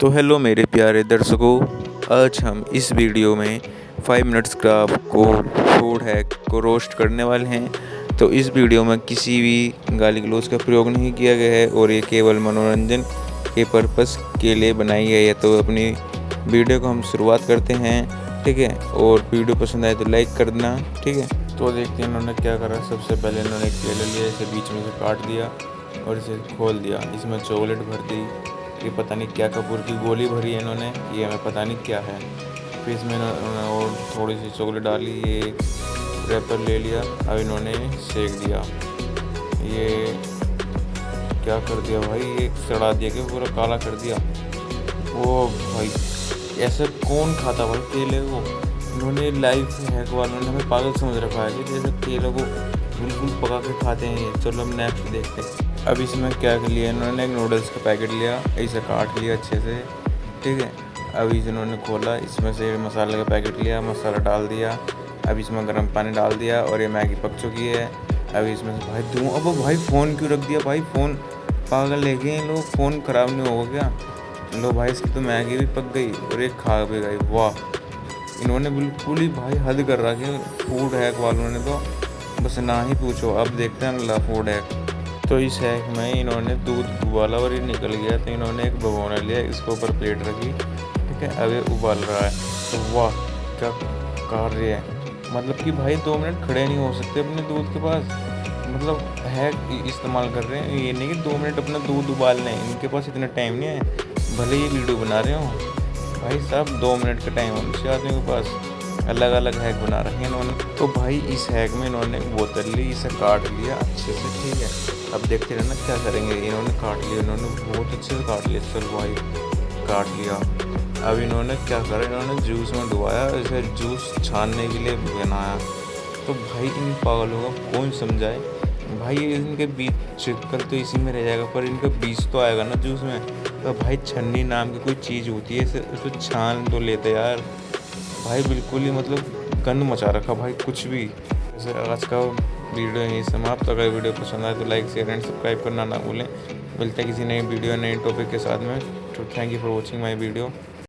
तो हेलो मेरे प्यारे दर्शकों, आज हम इस वीडियो में फाइव मिनट्स क्राफ्ट को फ़ूड हैक को रोस्ट करने वाले हैं। तो इस वीडियो में किसी भी गाली गलोच का प्रयोग नहीं किया गया है और ये केवल मनोरंजन के पर्पस के लिए बनाई गई है। तो अपनी वीडियो को हम शुरुआत करते हैं, ठीक है? और वीडियो पसंद आए तो लाइक कर देना ठीक है? तो देखते हैं इन्होंने क्या करा। सबसे पहले इन्होंने केला लिया, इसे बीच में से काट दिया और इसे खोल दिया। इसमें चॉकलेट भर दी ये पता नहीं क्या कपूर की गोली भरी है इन्होंने ये हमें पता नहीं क्या है। फिर इसमें इन्होंने और थोड़ी सी चॉकलेट डाली, ये रैपर ले लिया, अब इन्होंने सेक दिया। ये क्या कर दिया भाई? ये सड़ा दिया कि पूरा काला कर दिया। वो भाई, ऐसे कौन खाता भाई केले को इन्होंने लाइफ हैक वालों ने हमें पागल समझ रखा है कि जैसे को बिल्कुल पका के खाते हैं चलो हम नेक्स्ट देखते हैं। अब इसमें क्या लिया इन्होंने? एक नूडल्स का पैकेट लिया, इसे काट लिया अच्छे से। ठीक है? अभी इन्होंने खोला, इसमें से मसाले का पैकेट लिया, मसाला डाल दिया। अब इसमें गर्म पानी डाल दिया और ये मैगी पक चुकी है। अब इसमें से भाई दूँ अब भाई फ़ोन क्यों रख दिया? भाई फ़ोन पागल ले गए लोग? फ़ोन ख़राब नहीं होगा क्या? लो भाई, इसकी तो मैगी भी पक गई और एक खा भी गई। वाह! इन्होंने बिल्कुल ही भाई हद कर कि फ़ूड हैक वालों ने तो बस ना ही पूछो। अब देखते हैं अगला फ़ूड हैक तो इस हैक में इन्होंने दूध उबाला और ये निकल गया तो इन्होंने एक भगोना लिया, इसके ऊपर प्लेट रखी। ठीक है, अब ये उबाल रहा है। तो वाह, क्या कार्य है। मतलब कि भाई दो मिनट खड़े नहीं हो सकते अपने दूध के पास। मतलब हैक इस्तेमाल कर रहे हैं। ये नहीं कि दो मिनट अपना दूध उबाल लें इनके पास इतना टाइम नहीं है। भले ही वीडियो बना रहे हो। भाई साहब, दो मिनट का टाइम है आदमी के पास। अलग अलग हैक बना रखे हैं इन्होंने। तो भाई, इस हैक में इन्होंने बोतल ली, इसे काट लिया अच्छे से, ठीक है। अब देखते रहना क्या करेंगे। इन्होंने काट लिया, इन्होंने बहुत अच्छे से काट लिया, चल भाई, काट लिया। अब इन्होंने क्या करा, इन्होंने जूस में डुबाया इसे जूस छानने के लिए बनाया। तो भाई, इन पागलों का कौन समझाए? भाई, इनके बीच कल तो इसी में रह जाएगा, पर इनका बीज तो आएगा ना जूस में। तो भाई, छन्नी नाम की कोई चीज़ होती है उसको छान तो लेते यार। भाई, बिल्कुल ही मतलब गंद मचा रखा भाई, कुछ भी। जैसे आज का वीडियो यहीं समाप्त अगर वीडियो पसंद आए तो लाइक शेयर एंड सब्सक्राइब करना ना भूलें। मिलते हैं किसी नई वीडियो, नए टॉपिक के साथ में। तो thank you for watching my video